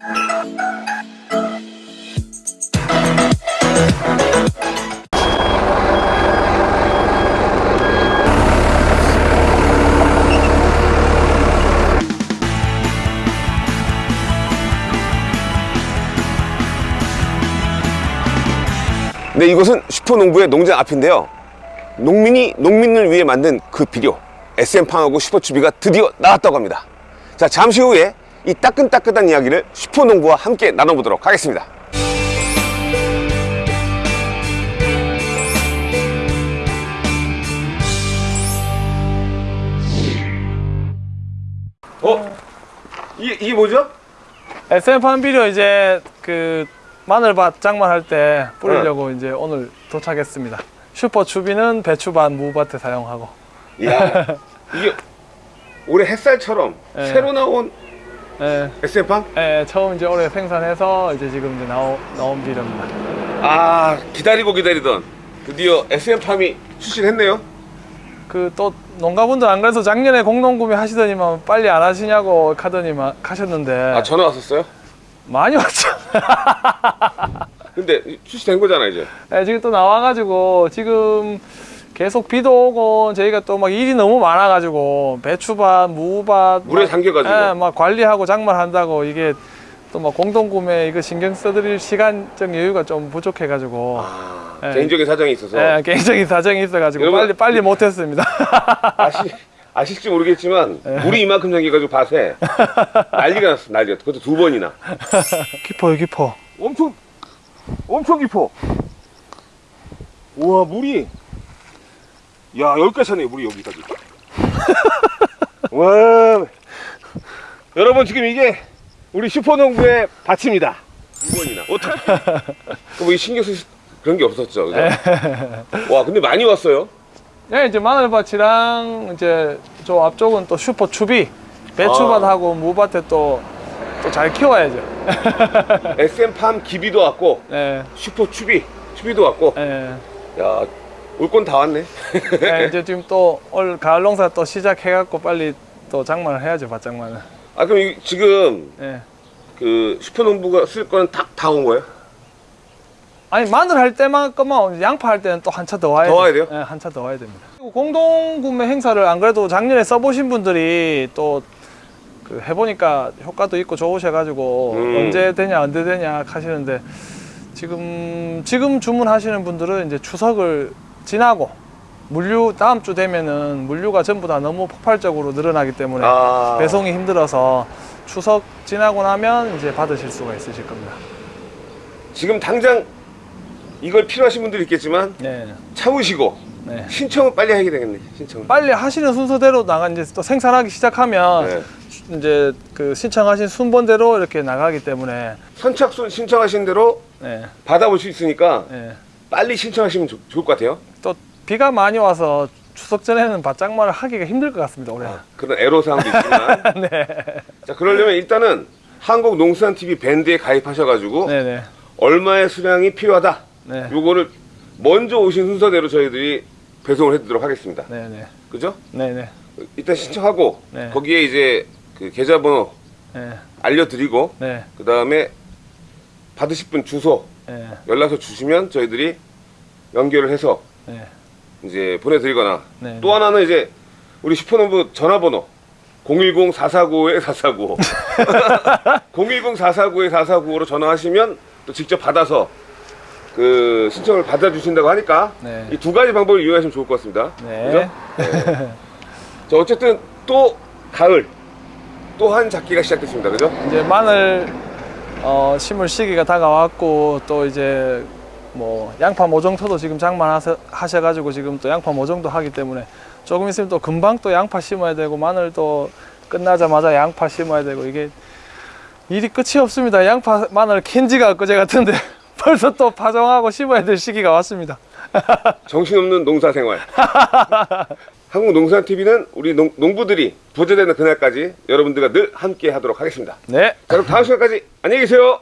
네, 이곳은 슈퍼농부의 농장 앞인데요. 농민이 농민을 위해 만든 그 비료 SM팡하고 슈퍼추비가 드디어 나왔다고 합니다. 자, 잠시 후에 이 따끈따끈한 이야기를 슈퍼농부와 함께 나눠보도록 하겠습니다. 어? 이게, 이게 뭐죠? SM판 비료 이제 그 마늘밭 장만할 때 뿌리려고 네. 이제 오늘 도착했습니다. 슈퍼 추비는 배추밭 무밭에 사용하고 이야, 이게 올해 햇살처럼 네. 새로 나온 예, SM팡? 예, 처음 이제 올해 생산해서 이제 지금 이제 나오, 나온 비료입니다. 아 기다리고 기다리던 드디어 SM팜이 출시했네요 그 또 농가분들 안 그래서 작년에 공동 구매 하시더니만 빨리 안 하시냐고 카더니만 가셨는데 아 전화 왔었어요? 많이 왔죠. 근데 출시된 거잖아 이제 예, 지금 또 나와 가지고 지금 계속 비도 오고 저희가 또 막 일이 너무 많아가지고 배추밭, 무밭 물에 막, 잠겨가지고. 예, 막 관리하고 장만한다고 이게 또 막 공동구매 이거 신경 써드릴 시간적 여유가 좀 부족해가지고 아 네. 개인적인 사정이 있어서 예, 개인적인 사정이 있어가지고 여러분, 빨리 빨리 못했습니다. 아시, 아실지 모르겠지만 물이 이만큼 잠겨가지고 밭에 난리가 났어 난리가 그것도 두 번이나 깊어요, 깊어. 엄청 엄청 깊어 우와 물이 야 여기까지 차네 물이 여기까지 와 여러분 지금 이게 우리 슈퍼농부의 밭입니다 두 번이나 어떻게 뭐이 신경 쓸 그런 게 없었죠 그죠? 와 근데 많이 왔어요 예, 이제 마늘밭이랑 이제 저 앞쪽은 또 슈퍼 추비 아. 배추밭하고 무밭에 또 또 잘 키워야죠. SM팜 기비도 왔고 예, 슈퍼 추비 추비도 왔고 예. 야 올 건 다 왔네 네, 이제 지금 또 올 가을 농사 또 시작해갖고 빨리 또 장만을 해야죠 밭장만을. 아 그럼 이- 지금 예. 그 슈퍼농부가 쓸 거는 다온 거예요? 아니 마늘 할 때만 것만 양파 할 때는 또 한 차 더 와야 더 와야 돼요? 예, 한차 더 와야 됩니다. 그리고 공동 구매 행사를 안 그래도 작년에 써보신 분들이 또 그 해보니까 효과도 있고 좋으셔가지고 음. 언제 되냐 언제 되냐 하시는데 지금 지금 주문하시는 분들은 이제 추석을 지나고 물류 다음 주 되면은 물류가 전부 다 너무 폭발적으로 늘어나기 때문에 아 배송이 힘들어서 추석 지나고 나면 이제 받으실 수가 있으실 겁니다. 지금 당장 이걸 필요하신 분들이 있겠지만 네. 참으시고 네. 신청은 빨리 하게 되겠네 신청은 빨리 하시는 순서대로 나가 이제 또 생산하기 시작하면 네. 이제 그 신청하신 순번대로 이렇게 나가기 때문에 선착순 신청하신 대로 네. 받아볼 수 있으니까 네. 빨리 신청하시면 좋- 좋을 것 같아요 또 비가 많이 와서 추석 전에는 밭장만을 하기가 힘들 것 같습니다 올해. 그런 애로사항도 있지만 네. 자 그러려면 일단은 한국농수산TV 밴드에 가입하셔가지고 네네. 얼마의 수량이 필요하다 네. 요거를 먼저 오신 순서대로 저희들이 배송을 해드리도록 하겠습니다 네네. 그죠? 네네. 일단 신청하고 네. 거기에 이제 그 계좌번호 네. 알려드리고 네. 그 다음에 받으실 분 주소 네. 연락처 주시면 저희들이 연결을 해서 네. 이제 보내드리거나 네. 또 하나는 이제 우리 슈퍼노브 전화번호 010-449-4495 010-449-4495로 전화하시면 또 직접 받아서 그 신청을 받아주신다고 하니까 네. 이두 가지 방법을 이용하시면 좋을 것 같습니다. 네. 그죠? 자 어쨌든 또 가을 또 한 작기가 시작됐습니다. 그죠? 이제 마늘 어, 심을 시기가 다가왔고 또 이제 뭐 양파 모종토도 지금 장만하셔가지고 지금 또 양파 모종도 하기 때문에 조금 있으면 또 금방 또 양파 심어야 되고 마늘도 끝나자마자 양파 심어야 되고 이게 일이 끝이 없습니다. 양파 마늘 캔지가 엊그제 같은데 벌써 또 파종하고 심어야 될 시기가 왔습니다. 정신없는 농사생활. 한국농산TV는 우리 농, 농부들이 부자되는 그날까지 여러분들과 늘 함께 하도록 하겠습니다. 네. 자, 그럼 다음 시간까지 안녕히 계세요.